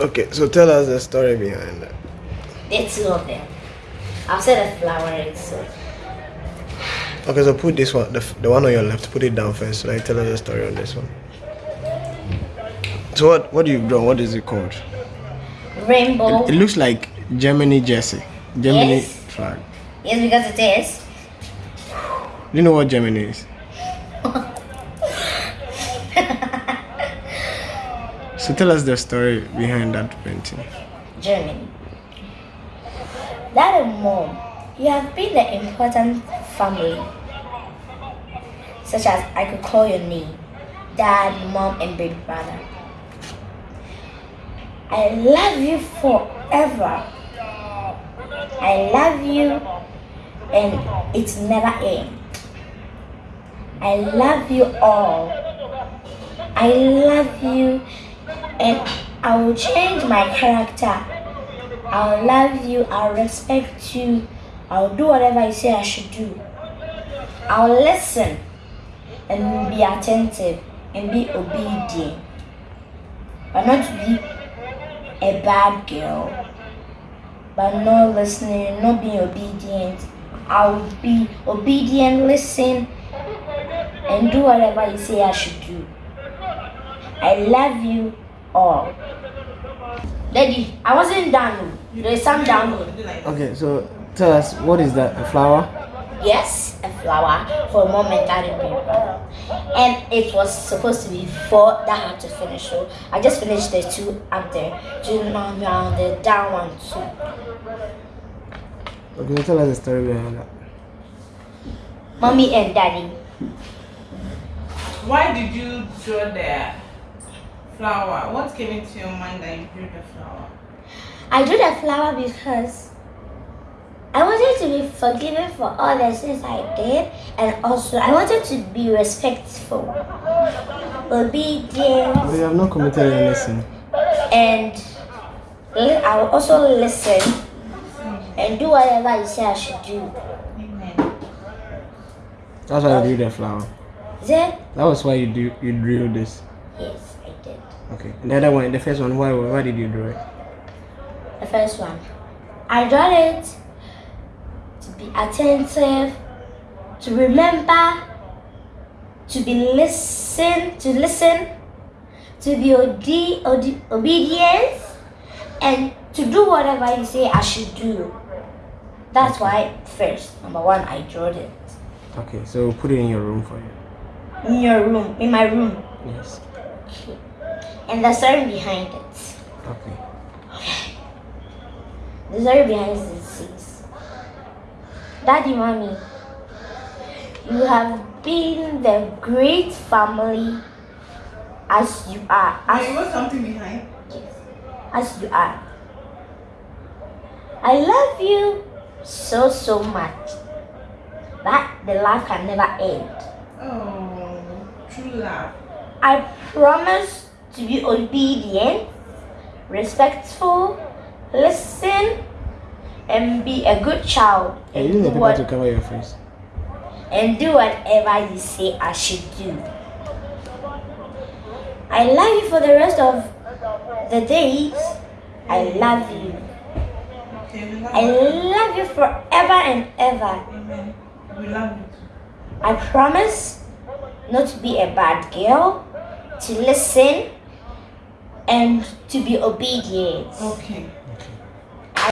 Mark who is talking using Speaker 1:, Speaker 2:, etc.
Speaker 1: Okay, so tell us the story behind that.
Speaker 2: There are two of them. I've said a flower already, so
Speaker 1: Okay, so put this one, the, the one on your left, put it down first. Like, tell us the story on this one. So what? What do you draw? What is it called?
Speaker 2: rainbow.
Speaker 1: It looks like Germany jersey, Germany
Speaker 2: Yes.
Speaker 1: flag.
Speaker 2: yes, because it is.
Speaker 1: Do you know what Germany is? So tell us the story behind that painting.
Speaker 2: Germany. Dad and mom, you have been an important family. Such as I could call your name, dad, mom, and baby brother. I love you forever. I love you, and it's never end. I love you all. I love you, and I will change my character. I'll love you, I'll respect you, I'll do whatever you say I should do. I'll listen and be attentive and be obedient. But not to be a bad girl. But not listening, not being obedient. I'll be obedient, listen, and do whatever you say I should do. I love you all. Daddy, I wasn't done. There's some down.
Speaker 1: Okay, so tell us what is that? A flower?
Speaker 2: Yes, a flower for mom and dad and big brother. And it was supposed to be four that had to finish. So I just finished the two up there. Do now now the down one too.
Speaker 1: Okay, tell us the story behind that.
Speaker 2: Mommy and daddy.
Speaker 3: Why did you draw the flower? What came into your mind that you drew the flower?
Speaker 2: I drew the flower because I wanted to be forgiven for all the sins I did, and also I wanted to be respectful, obedient,
Speaker 1: But you have not committed any sin.
Speaker 2: and I will also listen hmm. and do whatever you say I should do.
Speaker 3: Amen.
Speaker 1: That's why I drew the flower.
Speaker 2: Is it?
Speaker 1: That was why you do you drew this.
Speaker 2: Yes, I did.
Speaker 1: Okay. The other one, the first one, why why did you draw it?
Speaker 2: The first one. I draw it to be attentive, to remember, to be listen, to listen, to be ode- ode- obedient, and to do whatever you say I should do. That's why first, number one, I drew it
Speaker 1: Okay, so put it in your room for you.
Speaker 2: in your room, in my room,
Speaker 1: Yes.
Speaker 2: And the story behind it.
Speaker 1: Okay.
Speaker 2: The story behind it is this. Daddy, mommy, you have been the great family as you are.
Speaker 3: Wait,
Speaker 2: As,
Speaker 3: what's something behind? Yes.
Speaker 2: As you are. I love you so, so much that the life can never end.
Speaker 3: Oh, true love.
Speaker 2: I promise to be obedient, respectful, listen, and be a good child.
Speaker 1: Are
Speaker 2: And
Speaker 1: you the
Speaker 2: do what
Speaker 1: to cover your face?
Speaker 2: and do whatever you say I should do. I love you for the rest of the days. I love you.
Speaker 3: Okay, we love
Speaker 2: I love you forever and ever.
Speaker 3: Amen. We love you.
Speaker 2: I promise not to be a bad girl, to listen, and to be obedient.
Speaker 3: Okay.